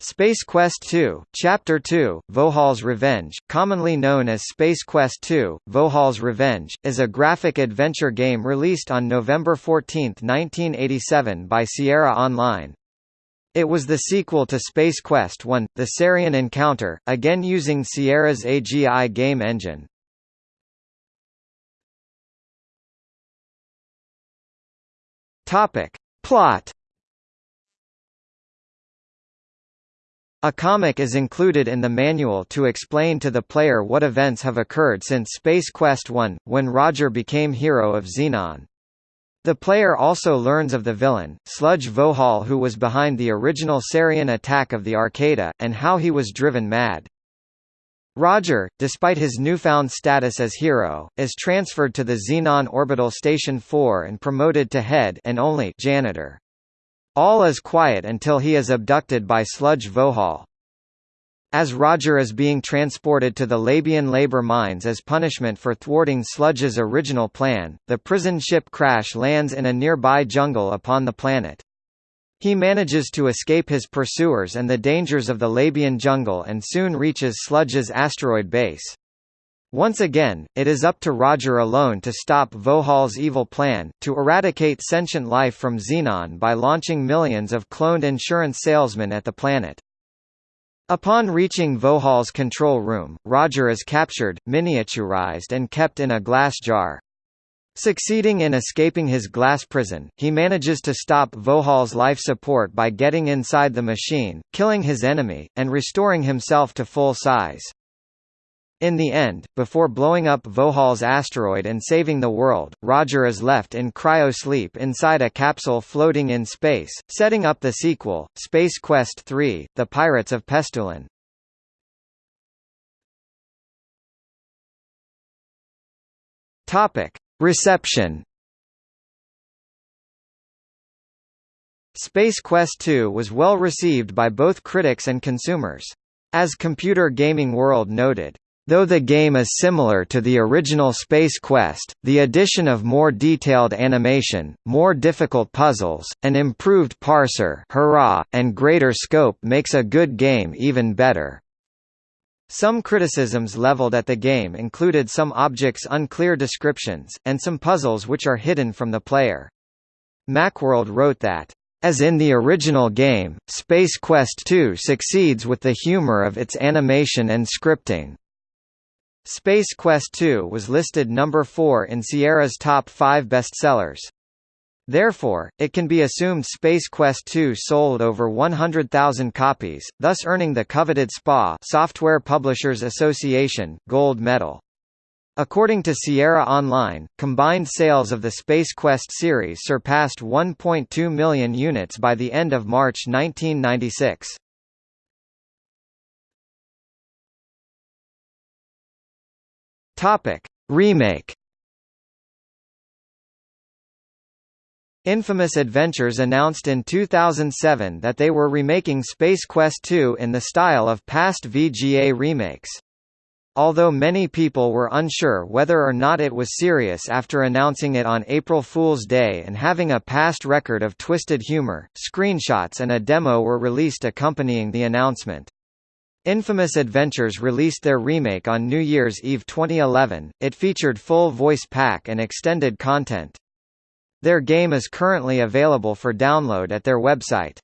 Space Quest II, Chapter 2, Vohaul's Revenge, commonly known as Space Quest II, Vohaul's Revenge, is a graphic adventure game released on November 14, 1987 by Sierra Online. It was the sequel to Space Quest I, The Sarien Encounter, again using Sierra's AGI game engine. Plot A comic is included in the manual to explain to the player what events have occurred since Space Quest I, when Roger became hero of Xenon. The player also learns of the villain, Sludge Vohaul who was behind the original Sarien attack of the Arcada, and how he was driven mad. Roger, despite his newfound status as hero, is transferred to the Xenon Orbital Station 4 and promoted to head and only janitor. All is quiet until he is abducted by Sludge Vohaul. As Roger is being transported to the Labion labor mines as punishment for thwarting Sludge's original plan, the prison ship crash lands in a nearby jungle upon the planet. He manages to escape his pursuers and the dangers of the Labion jungle and soon reaches Sludge's asteroid base. Once again, it is up to Roger alone to stop Vohaul's evil plan, to eradicate sentient life from Xenon by launching millions of cloned insurance salesmen at the planet. Upon reaching Vohaul's control room, Roger is captured, miniaturized and kept in a glass jar. Succeeding in escaping his glass prison, he manages to stop Vohaul's life support by getting inside the machine, killing his enemy, and restoring himself to full size. In the end, before blowing up Vohaul's asteroid and saving the world, Roger is left in cryo-sleep inside a capsule floating in space, setting up the sequel, Space Quest III, The Pirates of Pestulon. Topic. Reception Space Quest II was well received by both critics and consumers. As Computer Gaming World noted, Though the game is similar to the original Space Quest, the addition of more detailed animation, more difficult puzzles, an improved parser hurrah, and greater scope makes a good game even better. Some criticisms leveled at the game included some objects' unclear descriptions, and some puzzles which are hidden from the player. Macworld wrote that, as in the original game, Space Quest II succeeds with the humor of its animation and scripting. Space Quest II was listed number 4 in Sierra's top 5 bestsellers. Therefore, it can be assumed Space Quest II sold over 100,000 copies, thus earning the coveted SPA Software Publishers Association gold medal. According to Sierra Online, combined sales of the Space Quest series surpassed 1.2 million units by the end of March 1996. Topic: Remake. Infamous Adventures announced in 2007 that they were remaking Space Quest II in the style of past VGA remakes. Although many people were unsure whether or not it was serious after announcing it on April Fool's Day and having a past record of twisted humor, screenshots and a demo were released accompanying the announcement. Infamous Adventures released their remake on New Year's Eve 2011. It featured full voice pack and extended content. Their game is currently available for download at their website.